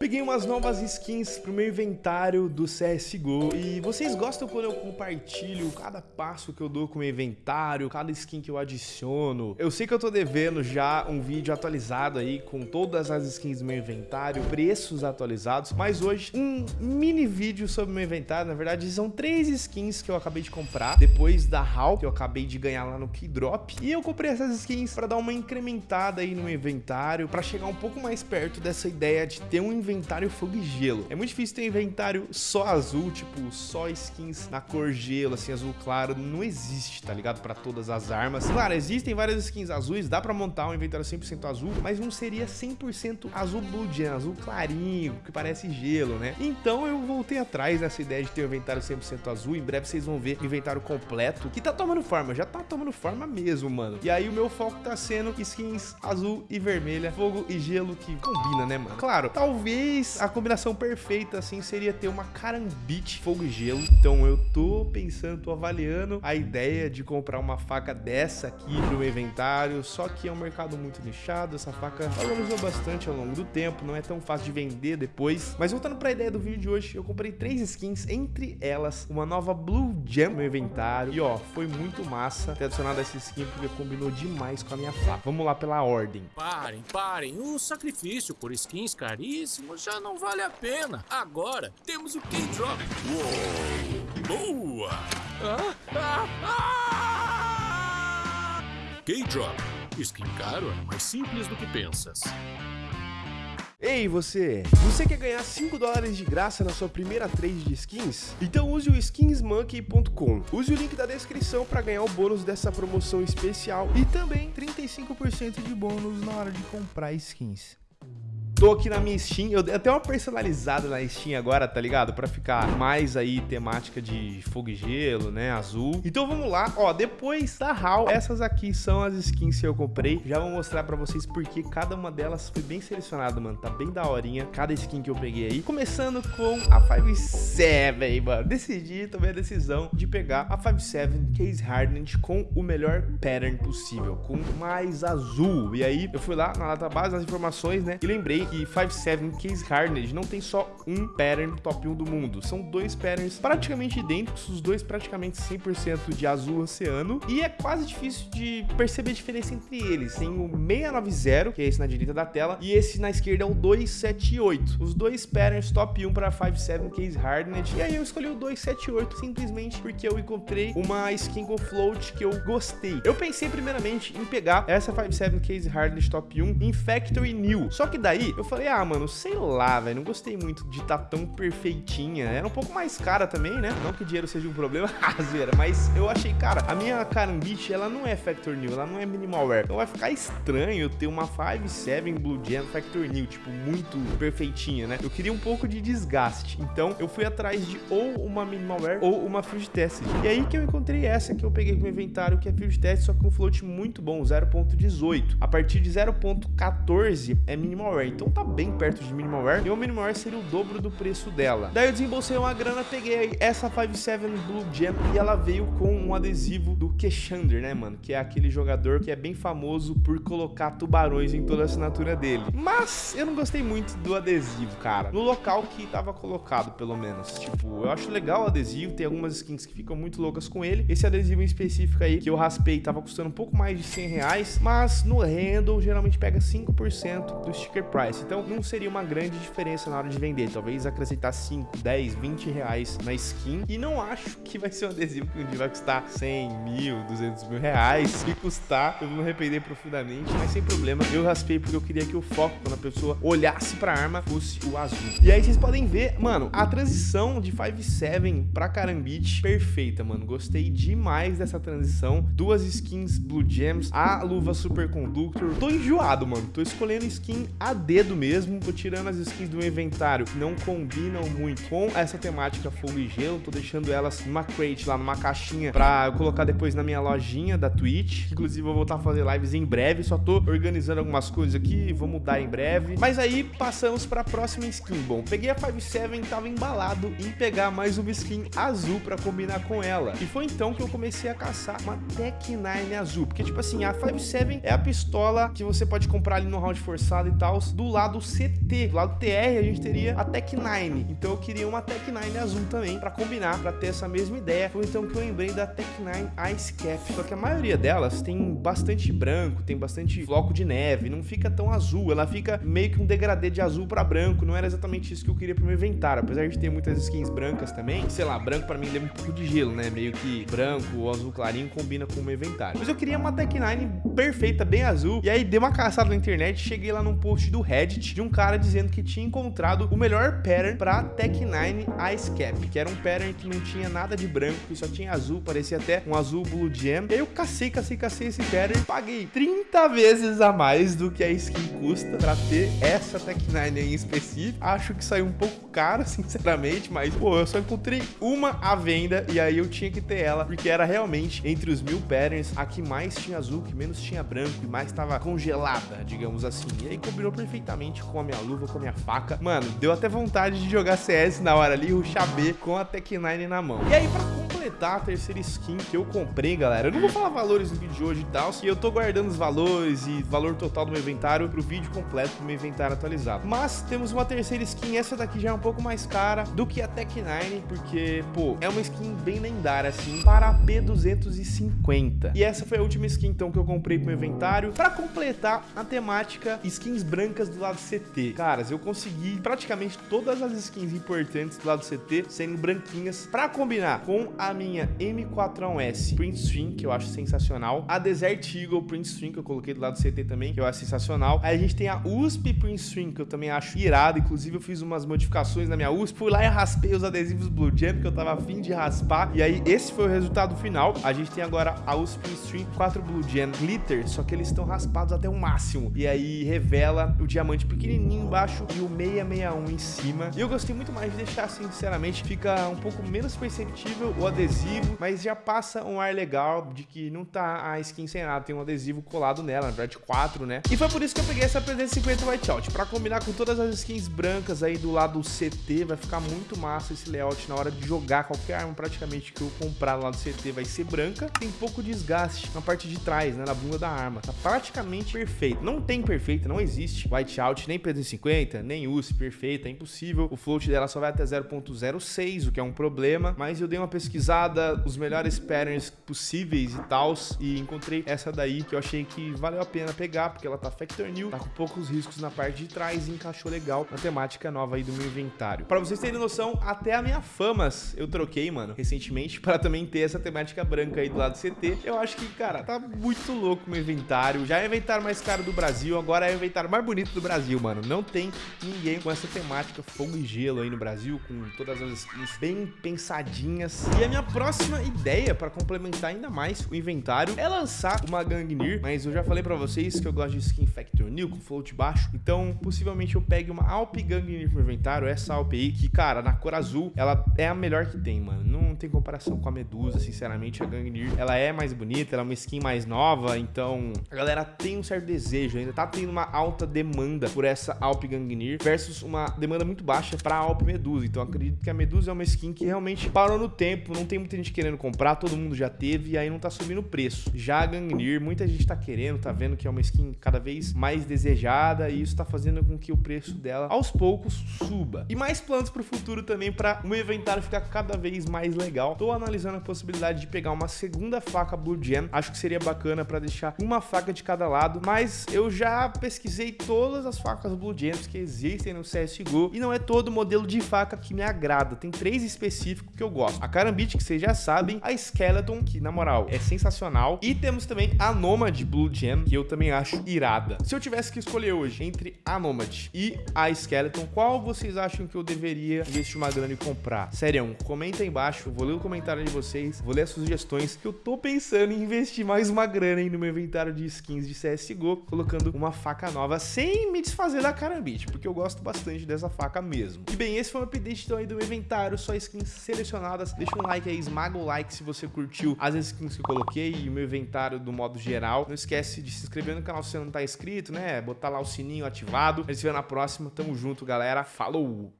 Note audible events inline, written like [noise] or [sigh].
Peguei umas novas skins pro meu inventário do CSGO e vocês gostam quando eu compartilho cada passo que eu dou com o meu inventário, cada skin que eu adiciono. Eu sei que eu tô devendo já um vídeo atualizado aí com todas as skins do meu inventário, preços atualizados, mas hoje um mini vídeo sobre o meu inventário, na verdade são três skins que eu acabei de comprar, depois da HAL que eu acabei de ganhar lá no Keydrop, e eu comprei essas skins para dar uma incrementada aí no meu inventário, para chegar um pouco mais perto dessa ideia de ter um inventário fogo e gelo. É muito difícil ter inventário só azul, tipo, só skins na cor gelo, assim, azul claro. Não existe, tá ligado? Pra todas as armas. Claro, existem várias skins azuis, dá pra montar um inventário 100% azul, mas não seria 100% azul blue gen, azul clarinho, que parece gelo, né? Então eu voltei atrás dessa ideia de ter um inventário 100% azul. Em breve vocês vão ver o inventário completo, que tá tomando forma, já tá tomando forma mesmo, mano. E aí o meu foco tá sendo skins azul e vermelha, fogo e gelo, que combina, né, mano? Claro, talvez Talvez a combinação perfeita, assim, seria ter uma carambite fogo e gelo. Então eu tô pensando, tô avaliando a ideia de comprar uma faca dessa aqui pro meu inventário. Só que é um mercado muito nichado, essa faca valorizou bastante ao longo do tempo, não é tão fácil de vender depois. Mas voltando pra ideia do vídeo de hoje, eu comprei três skins, entre elas uma nova Blue Gem no meu inventário. E ó, foi muito massa ter adicionado essa skin porque combinou demais com a minha faca. Vamos lá pela ordem. Parem, parem, o sacrifício por skins caríssimos já não vale a pena. Agora temos o K-Drop. Boa! Ah, [laughs] ah! K-Drop. Skin caro é mais simples do que pensas. Ei você, você quer ganhar 5 dólares de graça na sua primeira trade de skins? Então use o skinsmonkey.com. Use o link da descrição para ganhar o bônus dessa promoção especial e também 35% de bônus na hora de comprar skins. Tô aqui na minha Steam, eu até uma personalizada na Steam agora, tá ligado? Pra ficar mais aí temática de fogo e gelo, né, azul. Então vamos lá, ó, depois da HAL, essas aqui são as skins que eu comprei. Já vou mostrar pra vocês porque cada uma delas foi bem selecionada, mano. Tá bem da horinha cada skin que eu peguei aí. Começando com a 5.7, mano. Decidi, tomei a decisão de pegar a 5.7 Case Hardened com o melhor pattern possível, com mais azul. E aí eu fui lá na lata base, nas informações, né, e lembrei que 5.7 Case Hardened não tem só um pattern top 1 do mundo, são dois patterns praticamente idênticos, os dois praticamente 100% de azul oceano, e é quase difícil de perceber a diferença entre eles. Tem o 690, que é esse na direita da tela, e esse na esquerda é o 278. Os dois patterns top 1 para 5.7 Case Hardened, e aí eu escolhi o 278 simplesmente porque eu encontrei uma skin com float que eu gostei. Eu pensei primeiramente em pegar essa 5.7 Case Hardened top 1 em Factory New, só que daí eu falei, ah, mano, sei lá, velho, não gostei muito de estar tá tão perfeitinha. Era um pouco mais cara também, né? Não que dinheiro seja um problema, [laughs] zoeira, mas eu achei, cara, a minha Carambit, ela não é Factor New, ela não é Minimalware. Então vai ficar estranho ter uma 5.7 Blue Gem Factor New, tipo, muito perfeitinha, né? Eu queria um pouco de desgaste. Então eu fui atrás de ou uma Minimalware ou uma Field Test. E aí que eu encontrei essa que eu peguei com o inventário, que é Field Test, só com um float muito bom, 0.18. A partir de 0.14 é Minimalware. Então tá bem perto de Minimalware, e o Minimalware seria o dobro do preço dela. Daí eu desembolsei uma grana, peguei essa 57 Blue Gem e ela veio com um adesivo do Keshander, né, mano? Que é aquele jogador que é bem famoso por colocar tubarões em toda a assinatura dele. Mas eu não gostei muito do adesivo, cara. No local que tava colocado, pelo menos. Tipo, eu acho legal o adesivo, tem algumas skins que ficam muito loucas com ele. Esse adesivo em específico aí, que eu raspei, tava custando um pouco mais de 100 reais, mas no handle geralmente pega 5% do sticker price. Então não seria uma grande diferença na hora de vender. Talvez acrescentar 5, 10, 20 reais na skin. E não acho que vai ser um adesivo que um dia vai custar 100 mil, 200 mil reais. Se custar, eu vou me arrepender profundamente. Mas sem problema, eu raspei porque eu queria que o foco, quando a pessoa olhasse pra arma, fosse o azul. E aí vocês podem ver, mano, a transição de 5.7 pra Carambit, perfeita, mano. Gostei demais dessa transição. Duas skins Blue Gems, a luva Super Conductor. Tô enjoado, mano. Tô escolhendo skin a dedo mesmo. Tô tirando as skins do inventário que não combinam muito com essa temática fogo e gelo. Tô deixando elas numa crate lá, numa caixinha pra eu colocar depois na minha lojinha da Twitch. Inclusive, eu vou voltar a fazer lives em breve. Só tô organizando algumas coisas aqui, vou mudar em breve. Mas aí, passamos pra próxima skin. Bom, peguei a 5.7, tava embalado em pegar mais uma skin azul pra combinar com ela. E foi então que eu comecei a caçar uma Tech 9 azul. Porque, tipo assim, a 5.7 é a pistola que você pode comprar ali no round forçado e tal, do do lado CT. Do lado TR a gente teria a Tech 9. Então eu queria uma Tech 9 azul também para combinar, para ter essa mesma ideia. Foi então que eu lembrei da Tech 9 Ice Cap. Só que a maioria delas tem bastante branco, tem bastante floco de neve, não fica tão azul. Ela fica meio que um degradê de azul para branco. Não era exatamente isso que eu queria pro meu inventário. Apesar de ter muitas skins brancas também, sei lá, branco para mim lembra um pouco de gelo, né? Meio que branco ou azul clarinho combina com o meu inventário. Mas eu queria uma Tech 9 perfeita, bem azul. E aí dei uma caçada na internet, cheguei lá num post do Reddit de um cara dizendo que tinha encontrado o melhor pattern pra Tech 9 Ice Cap, que era um pattern que não tinha nada de branco, que só tinha azul, parecia até um azul Blue Gem. E aí eu cacei, cacei, cacei esse pattern, paguei 30 vezes a mais do que a skin custa pra ter essa Tech 9 em específico. Acho que saiu um pouco caro, [laughs] sinceramente, mas pô, eu só encontrei uma à venda e aí eu tinha que ter ela, porque era realmente entre os mil patterns a que mais tinha azul, que menos tinha branco e mais estava congelada, digamos assim. E aí combinou perfeitamente com a minha luva, com a minha faca. Mano, deu até vontade de jogar CS na hora ali, ruxar B com a Tech 9 na mão. E aí, pra completar a terceira skin que eu comprei, galera, eu não vou falar valores no vídeo de hoje e tal, e eu tô guardando os valores e valor total do meu inventário pro vídeo completo do meu inventário atualizado. Mas temos uma terceira skin, essa daqui já é um pouco mais cara do que a Tech 9, porque, pô, é uma skin bem lendária, assim, para a P250. E essa foi a última skin, então, que eu comprei pro meu inventário, pra completar a temática skins brancas do lado CT. Caras, eu consegui praticamente todas as skins importantes do lado CT sendo branquinhas pra combinar com a minha M41S Print Stream, que eu acho sensacional, a Desert Eagle Print Stream, que eu coloquei do lado CT também, que eu acho sensacional. Aí a gente tem a USP Print Stream, que eu também acho irado, inclusive eu fiz umas modificações na minha USP, fui lá e raspei os adesivos Blue Jam, que eu tava afim de raspar, e aí esse foi o resultado final. A gente tem agora a USP Print Stream 4 Blue Jam Glitter, só que eles estão raspados até o máximo, e aí revela o diamante pequenininho embaixo e o 661 em cima. E eu gostei muito mais de deixar sinceramente, fica um pouco menos perceptível o adesivo, mas já passa um ar legal de que não tá a skin sem nada, tem um adesivo colado nela, na verdade 4, né? E foi por isso que eu peguei essa 350 Whiteout, pra combinar com todas as skins brancas aí do lado CT, vai ficar muito massa esse layout na hora de jogar qualquer arma praticamente que eu comprar lá do CT vai ser branca, tem pouco desgaste na parte de trás, né, na bunda da arma, tá praticamente perfeito, não tem perfeito, não existe Whiteout, nem P250, nem USP perfeita, é impossível, o float dela só vai até 0.06, o que é um problema, mas eu dei uma pesquisada, os melhores patterns possíveis e tals, e encontrei essa daí que eu achei que valeu a pena pegar, porque ela tá Factor New, tá com poucos riscos na parte de trás e encaixou legal na temática nova aí do meu inventário. Pra vocês terem noção, até a minha Famas eu troquei, mano, recentemente, pra também ter essa temática branca aí do lado do CT. Eu acho que, cara, tá muito louco o meu inventário. Já é o inventário mais caro do Brasil, agora é o inventário mais bonito do Brasil, mano. Não tem ninguém com essa temática fogo e gelo aí no Brasil, com todas as skins bem pensadinhas. E a minha próxima ideia para complementar ainda mais o inventário é lançar uma Gangnir, mas eu já falei para vocês que eu gosto de skin Factor New com float baixo, então possivelmente eu pegue uma Alp Gangnir pro inventário, essa Alp aí, que cara, na cor azul, ela é a melhor que tem, mano. Não tem comparação com a Medusa, sinceramente, a Gangnir, ela é mais bonita, ela é uma skin mais nova, então a galera tem um certo desejo, ainda tá tendo uma alta demanda por essa Alp Gangnir versus uma demanda muito baixa para a Alp Medusa. Então acredito que a Medusa é uma skin que realmente parou no tempo, não tem muita gente querendo comprar, todo mundo já teve e aí não tá subindo o preço. Já a Gangnir, muita gente tá querendo, tá vendo que é uma skin cada vez mais desejada e isso tá fazendo com que o preço dela aos poucos suba. E mais planos pro futuro também para o meu inventário ficar cada vez mais legal. Tô analisando a possibilidade de pegar uma segunda faca Blue Gem, acho que seria bacana para deixar uma faca de cada lado, mas eu já pesquisei todas as facas Blue Gems que existem no CSGO e não é todo modelo de faca que me agrada, tem três específicos que eu gosto. A Karambit, que vocês já sabem, a Skeleton, que na moral é sensacional, e temos também a Nomad Blue Gem, que eu também acho irada. Se eu tivesse que escolher hoje entre a Nomad e a Skeleton, qual vocês acham que eu deveria investir uma grana e comprar? Sério, comenta aí embaixo, vou ler o comentário de vocês, vou ler as sugestões, que eu tô pensando em investir mais uma grana aí no meu inventário de skins de CSGO, colocando uma faca nova, sem me desfazer da Karambit, porque eu gosto bastante dessa faca mesmo. E bem, esse foi o update então aí do meu inventário, só skins selecionadas. Deixa um like aí, esmaga o like se você curtiu as skins que eu coloquei e o meu inventário do modo geral. Não esquece de se inscrever no canal se você não tá inscrito, né? Botar lá o sininho ativado. A gente se vê na próxima. Tamo junto, galera. Falou!